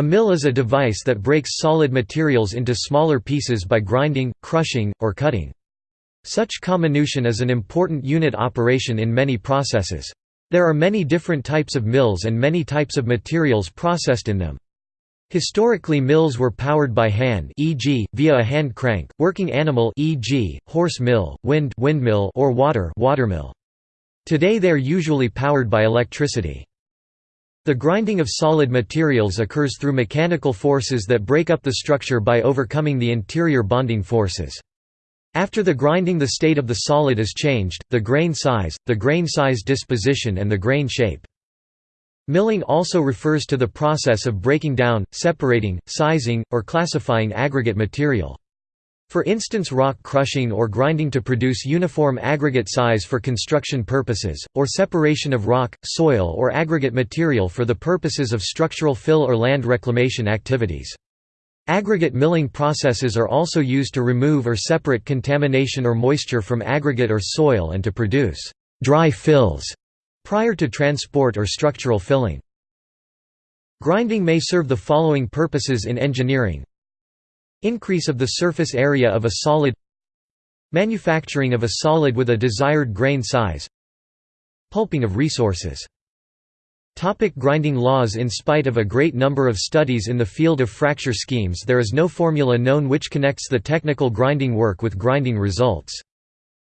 A mill is a device that breaks solid materials into smaller pieces by grinding, crushing, or cutting. Such comminution is an important unit operation in many processes. There are many different types of mills and many types of materials processed in them. Historically mills were powered by hand e.g., via a hand crank, working animal e.g., horse mill, wind windmill or water watermill. Today they are usually powered by electricity. The grinding of solid materials occurs through mechanical forces that break up the structure by overcoming the interior bonding forces. After the grinding the state of the solid is changed, the grain size, the grain size disposition and the grain shape. Milling also refers to the process of breaking down, separating, sizing, or classifying aggregate material. For instance rock crushing or grinding to produce uniform aggregate size for construction purposes, or separation of rock, soil or aggregate material for the purposes of structural fill or land reclamation activities. Aggregate milling processes are also used to remove or separate contamination or moisture from aggregate or soil and to produce dry fills prior to transport or structural filling. Grinding may serve the following purposes in engineering Increase of the surface area of a solid Manufacturing of a solid with a desired grain size Pulping of resources Topic grinding laws In spite of a great number of studies in the field of fracture schemes there is no formula known which connects the technical grinding work with grinding results.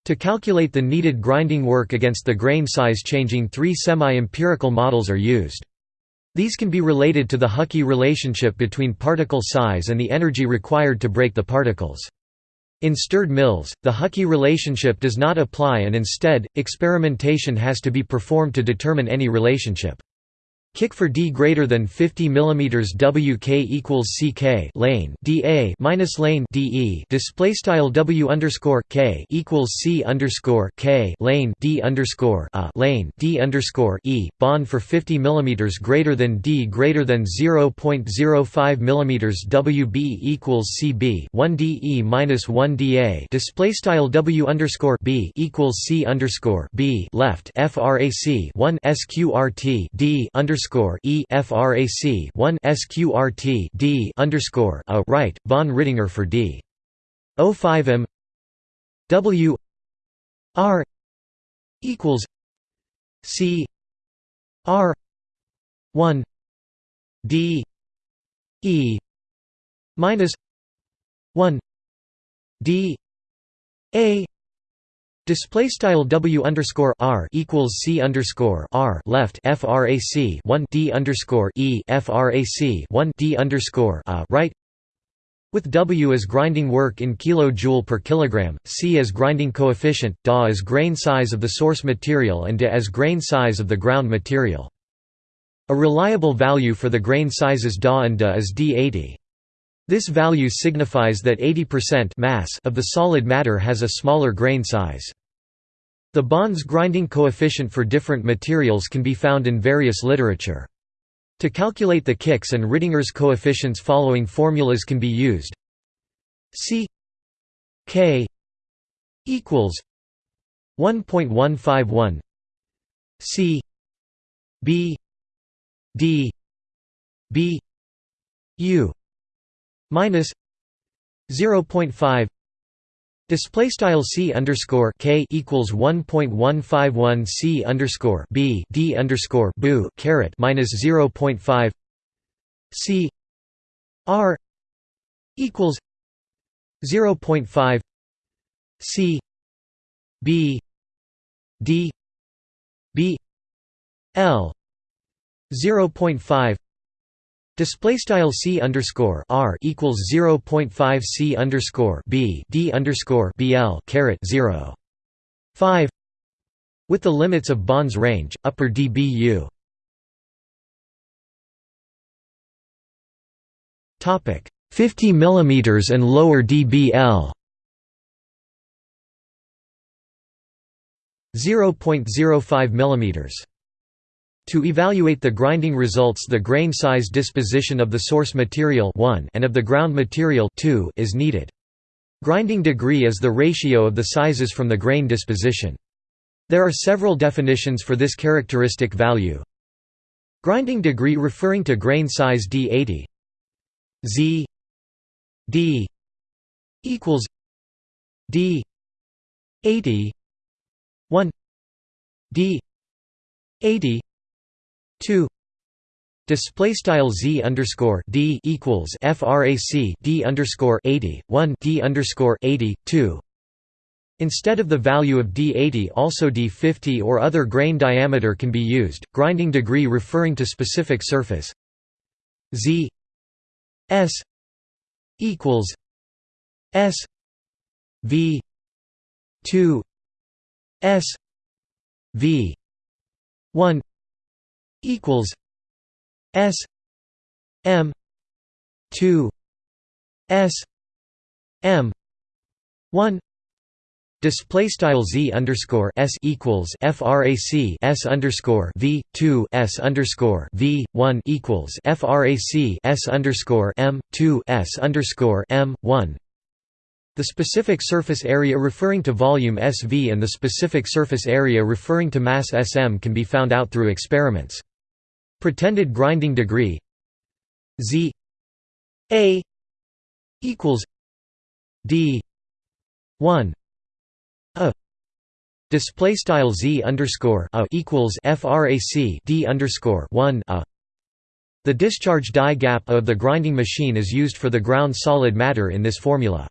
To calculate the needed grinding work against the grain size changing three semi-empirical models are used. These can be related to the Hukki relationship between particle size and the energy required to break the particles. In stirred mills, the Hukki relationship does not apply and instead, experimentation has to be performed to determine any relationship. Kick for d greater than 50 mm WK equals CK lane DA minus lane DE display style W underscore K equals C underscore K lane D underscore A lane D underscore E bond for 50 mm greater than D greater than 0.05 mm WB equals CB 1 DE minus 1 DA display style W underscore B equals C underscore B left FRAC 1 SQRT D underscore underscore E frac 1 sqrt D underscore a right von Rittinger for D. 05 m. W. R. equals C R 1 D E minus 1 D A Display style W underscore R equals C underscore R left FRAC one D underscore E FRAC one D underscore A right with W as grinding work in kilojoule per kilogram, C as grinding coefficient, Da as grain size of the source material and De as grain size of the ground material. A reliable value for the grain sizes Da and De is D80. This value signifies that 80% mass of the solid matter has a smaller grain size. The Bond's grinding coefficient for different materials can be found in various literature. To calculate the Kick's and Rittinger's coefficients following formulas can be used C K equals 1.151 C B D B U minus 0.5 display style c underscore k equals 1.151 c underscore b d underscore boo caret minus 0.5 c r equals 0.5 c b d b l 0.5 Display style c underscore r equals zero point five c underscore b d underscore bl caret zero five with the limits of Bond's range upper dBu. Topic 50 mm and lower dBl 0.05 mm to evaluate the grinding results the grain size disposition of the source material 1 and of the ground material 2 is needed. Grinding degree is the ratio of the sizes from the grain disposition. There are several definitions for this characteristic value. Grinding degree referring to grain size D80 Z D equals D eighty one D eighty two Display style z underscore d equals frac d underscore eighty one d underscore eighty two. Instead of the value of d80 also d50 or other grain diameter can be used, grinding degree referring to specific surface z s equals s v 2 s v 1 equals s m 2 s m 1 Display style z underscore s equals frac s underscore v two s underscore v one equals frac s underscore m two s underscore m one. The specific surface area referring to volume SV and the specific surface area referring to mass SM can be found out through experiments. Pretended grinding degree. Z. A. equals D. one. A. Display style z underscore a equals frac d underscore one a. The discharge die gap of the grinding machine is used for the ground solid matter in this formula.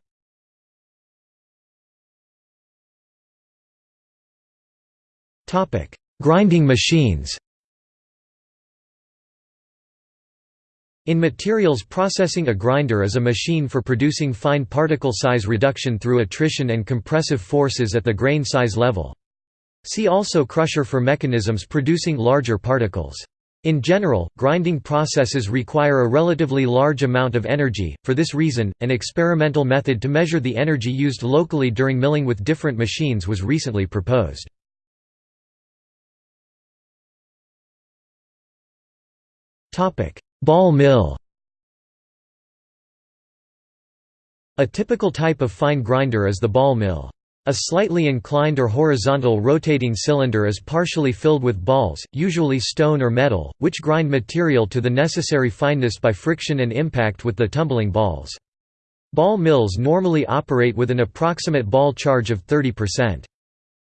Grinding machines. In materials processing a grinder is a machine for producing fine particle size reduction through attrition and compressive forces at the grain size level. See also crusher for mechanisms producing larger particles. In general, grinding processes require a relatively large amount of energy, for this reason, an experimental method to measure the energy used locally during milling with different machines was recently proposed. Ball mill A typical type of fine grinder is the ball mill. A slightly inclined or horizontal rotating cylinder is partially filled with balls, usually stone or metal, which grind material to the necessary fineness by friction and impact with the tumbling balls. Ball mills normally operate with an approximate ball charge of 30%.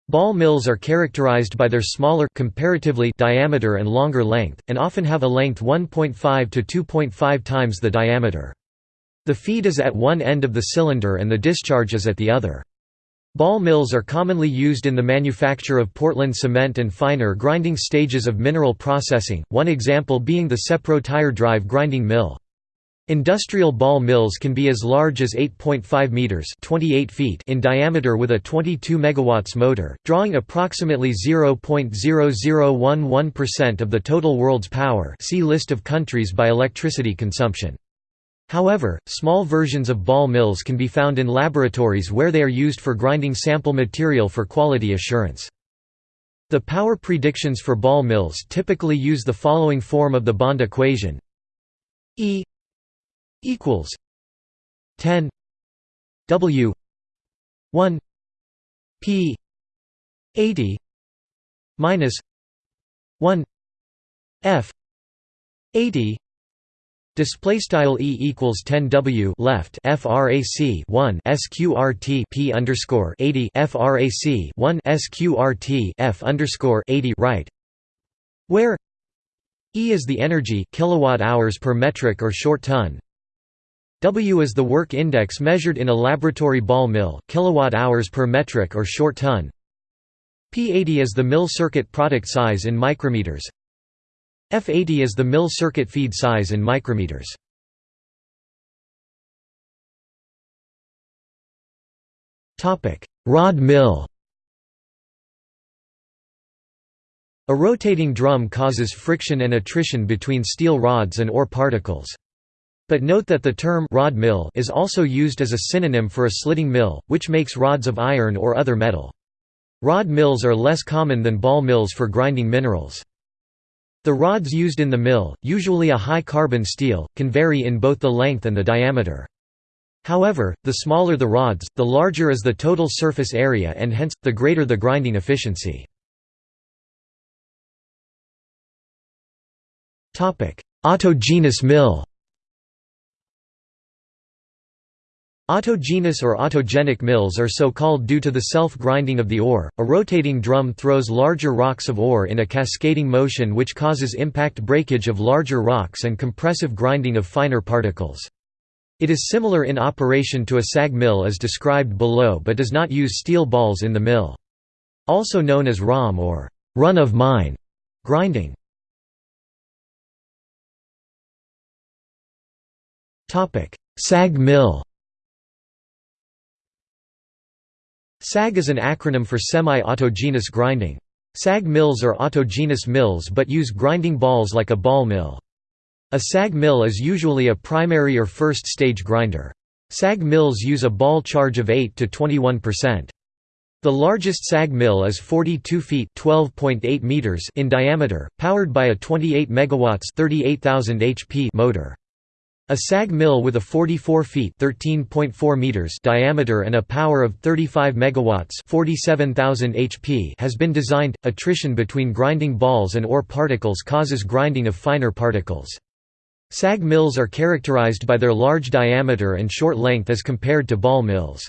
Ball mills are characterized by their smaller comparatively diameter and longer length, and often have a length 1.5 to 2.5 times the diameter. The feed is at one end of the cylinder and the discharge is at the other. Ball mills are commonly used in the manufacture of Portland cement and finer grinding stages of mineral processing, one example being the Sepro tire drive grinding mill. Industrial ball mills can be as large as 8.5 meters (28 feet) in diameter with a 22 megawatts motor, drawing approximately 0.0011% of the total world's power. See list of countries by electricity consumption. However, small versions of ball mills can be found in laboratories where they are used for grinding sample material for quality assurance. The power predictions for ball mills typically use the following form of the Bond equation E equals 10 W 1 P 80 minus 1 F 80 Display style e equals 10 w left frac 1 sqrt p underscore 80 frac 1 sqrt f underscore 80 right, where e is the energy kilowatt hours per metric or short ton, W is the work index measured in a laboratory ball mill, kilowatt hours per metric or short ton. P80 is the mill circuit product size in micrometers. F80 is the mill circuit feed size in micrometers. Topic: Rod mill. A rotating drum causes friction and attrition between steel rods and ore particles. But note that the term rod mill is also used as a synonym for a slitting mill, which makes rods of iron or other metal. Rod mills are less common than ball mills for grinding minerals. The rods used in the mill, usually a high-carbon steel, can vary in both the length and the diameter. However, the smaller the rods, the larger is the total surface area and hence, the greater the grinding efficiency. Autogenous mill Autogenous or autogenic mills are so called due to the self-grinding of the ore. A rotating drum throws larger rocks of ore in a cascading motion which causes impact breakage of larger rocks and compressive grinding of finer particles. It is similar in operation to a sag mill as described below but does not use steel balls in the mill. Also known as ROM or run-of-mine grinding. Sag mill SAG is an acronym for semi-autogenous grinding. SAG mills are autogenous mills but use grinding balls like a ball mill. A SAG mill is usually a primary or first stage grinder. SAG mills use a ball charge of 8 to 21%. The largest SAG mill is 42 feet (12.8 meters) in diameter, powered by a 28 megawatts (38,000 HP) motor. A SAG mill with a 44 feet (13.4 meters) diameter and a power of 35 megawatts (47,000 HP) has been designed. Attrition between grinding balls and ore particles causes grinding of finer particles. SAG mills are characterized by their large diameter and short length as compared to ball mills.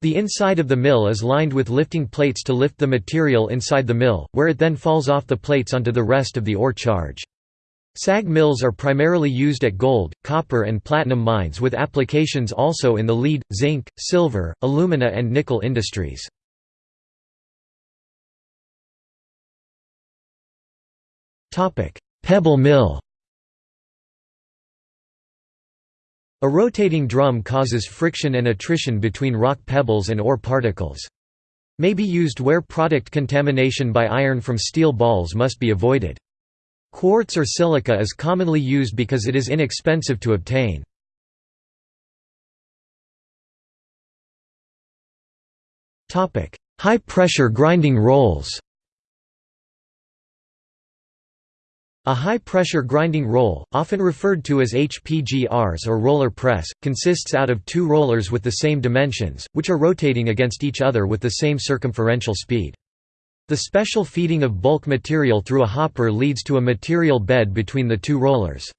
The inside of the mill is lined with lifting plates to lift the material inside the mill, where it then falls off the plates onto the rest of the ore charge. SAG mills are primarily used at gold, copper and platinum mines with applications also in the lead, zinc, silver, alumina and nickel industries. Pebble mill A rotating drum causes friction and attrition between rock pebbles and ore particles. May be used where product contamination by iron from steel balls must be avoided. Quartz or silica is commonly used because it is inexpensive to obtain. High-pressure grinding rolls A high-pressure grinding roll, often referred to as HPGRs or roller press, consists out of two rollers with the same dimensions, which are rotating against each other with the same circumferential speed. The special feeding of bulk material through a hopper leads to a material bed between the two rollers.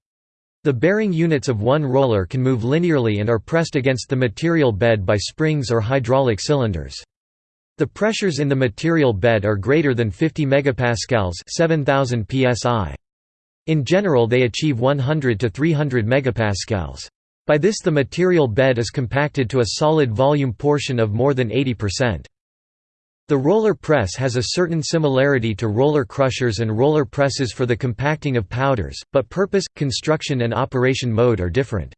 The bearing units of one roller can move linearly and are pressed against the material bed by springs or hydraulic cylinders. The pressures in the material bed are greater than 50 megapascals 7000 psi. In general they achieve 100 to 300 megapascals. By this the material bed is compacted to a solid volume portion of more than 80%. The roller press has a certain similarity to roller crushers and roller presses for the compacting of powders, but purpose, construction and operation mode are different.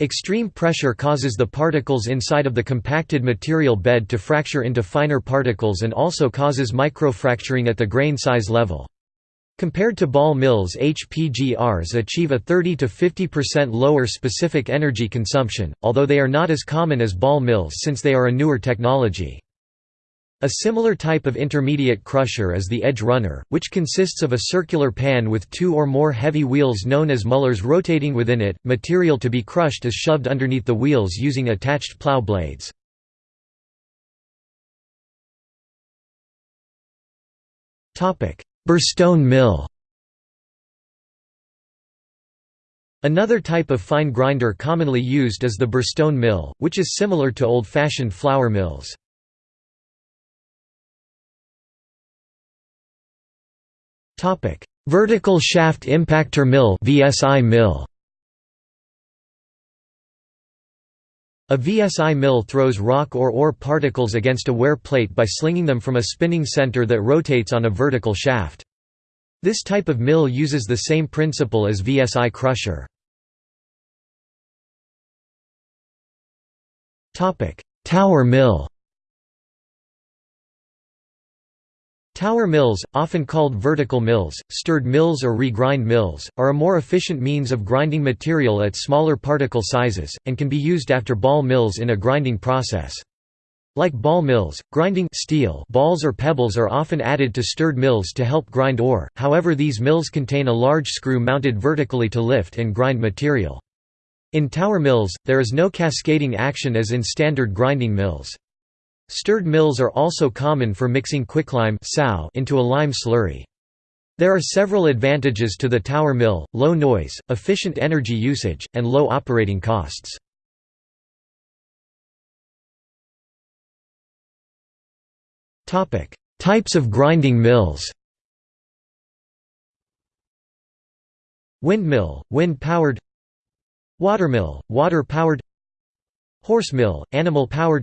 Extreme pressure causes the particles inside of the compacted material bed to fracture into finer particles and also causes microfracturing at the grain size level. Compared to ball mills HPGRs achieve a 30–50% lower specific energy consumption, although they are not as common as ball mills since they are a newer technology. A similar type of intermediate crusher is the edge runner, which consists of a circular pan with two or more heavy wheels known as mullers rotating within it. Material to be crushed is shoved underneath the wheels using attached plow blades. Topic: Burstone mill Another type of fine grinder commonly used is the Burstone mill, which is similar to old-fashioned flour mills. Topic: Vertical shaft impactor mill (VSI mill). A VSI mill throws rock or ore particles against a wear plate by slinging them from a spinning center that rotates on a vertical shaft. This type of mill uses the same principle as VSI crusher. Tower mill Tower mills, often called vertical mills, stirred mills or regrind mills, are a more efficient means of grinding material at smaller particle sizes, and can be used after ball mills in a grinding process. Like ball mills, grinding steel balls or pebbles are often added to stirred mills to help grind ore, however these mills contain a large screw mounted vertically to lift and grind material. In tower mills, there is no cascading action as in standard grinding mills. Stirred mills are also common for mixing quicklime into a lime slurry. There are several advantages to the tower mill, low noise, efficient energy usage, and low operating costs. Types of grinding mills Windmill, wind-powered Watermill, water-powered Horsemill, animal-powered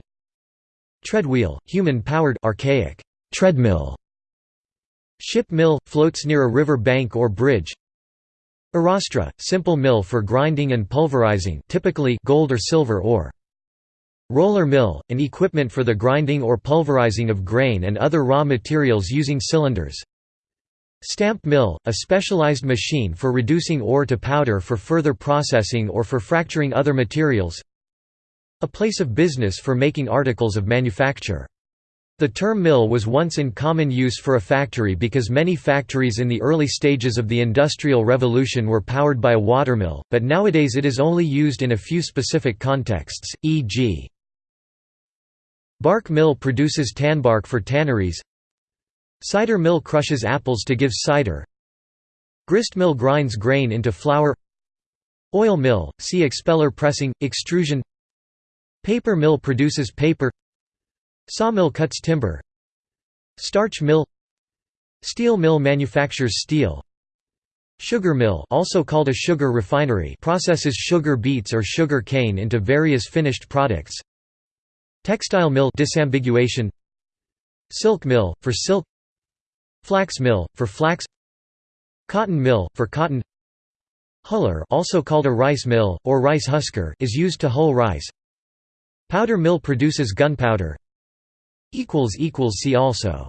Treadwheel, human-powered archaic treadmill. Ship mill – floats near a river bank or bridge. Arrastra – simple mill for grinding and pulverizing typically gold or silver ore. Roller mill – an equipment for the grinding or pulverizing of grain and other raw materials using cylinders. Stamp mill – a specialized machine for reducing ore to powder for further processing or for fracturing other materials a place of business for making articles of manufacture. The term mill was once in common use for a factory because many factories in the early stages of the Industrial Revolution were powered by a watermill, but nowadays it is only used in a few specific contexts, e.g. Bark mill produces tanbark for tanneries Cider mill crushes apples to give cider Grist mill grinds grain into flour Oil mill, see expeller pressing, extrusion Paper mill produces paper. Sawmill cuts timber. Starch mill. Steel mill manufactures steel. Sugar mill also called a sugar refinery processes sugar beets or sugar cane into various finished products. Textile mill disambiguation. Silk mill, for silk. Flax mill, for flax. Cotton mill, for cotton. Huller also called a rice mill, or rice husker is used to hull rice Powder mill produces gunpowder. See also